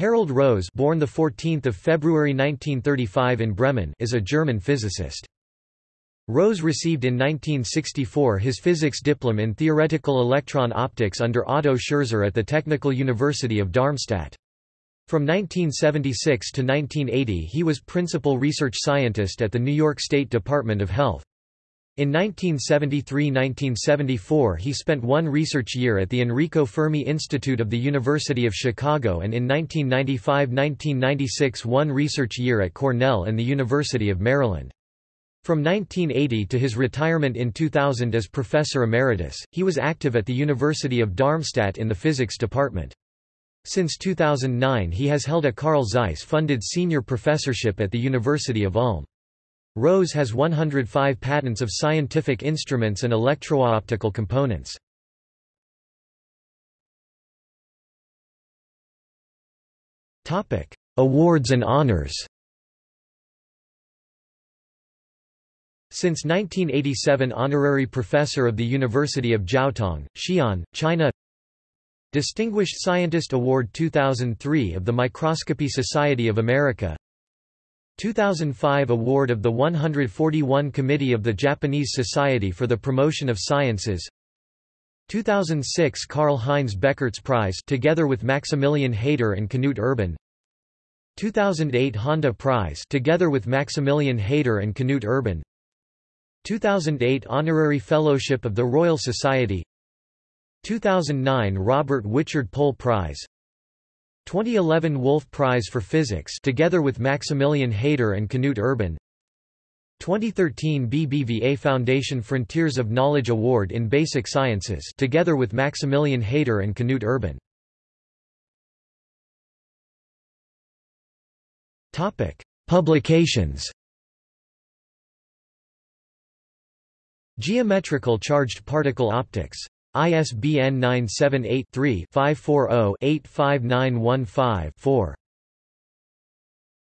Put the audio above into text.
Harald Rose born the 14th of February 1935 in Bremen is a German physicist. Rose received in 1964 his physics diploma in theoretical electron optics under Otto Scherzer at the Technical University of Darmstadt. From 1976 to 1980 he was principal research scientist at the New York State Department of Health. In 1973–1974 he spent one research year at the Enrico Fermi Institute of the University of Chicago and in 1995–1996 one research year at Cornell and the University of Maryland. From 1980 to his retirement in 2000 as professor emeritus, he was active at the University of Darmstadt in the physics department. Since 2009 he has held a Carl Zeiss-funded senior professorship at the University of Ulm. Rose has 105 patents of scientific instruments and electro-optical components. Awards and honors. Since 1987 Honorary Professor of the University of Jiaotong, Xi'an, China. Distinguished Scientist Award 2003 of the Microscopy Society of America 2005 Award of the 141 Committee of the Japanese Society for the Promotion of Sciences. 2006 Karl-Heinz Beckurts Prize together with Maximilian Haider and Knut Urban. 2008 Honda Prize together with Maximilian Haider and Knut Urban. 2008 Honorary Fellowship of the Royal Society. 2009 Robert Wichard Pohl Prize 2011 Wolf Prize for Physics together with Maximilian Haider and Knut Urban. 2013 BBVA Foundation Frontiers of Knowledge Award in Basic Sciences together with Maximilian Haider and Knut Urban. Topic Publications. Geometrical charged particle optics ISBN 978-3-540-85915-4.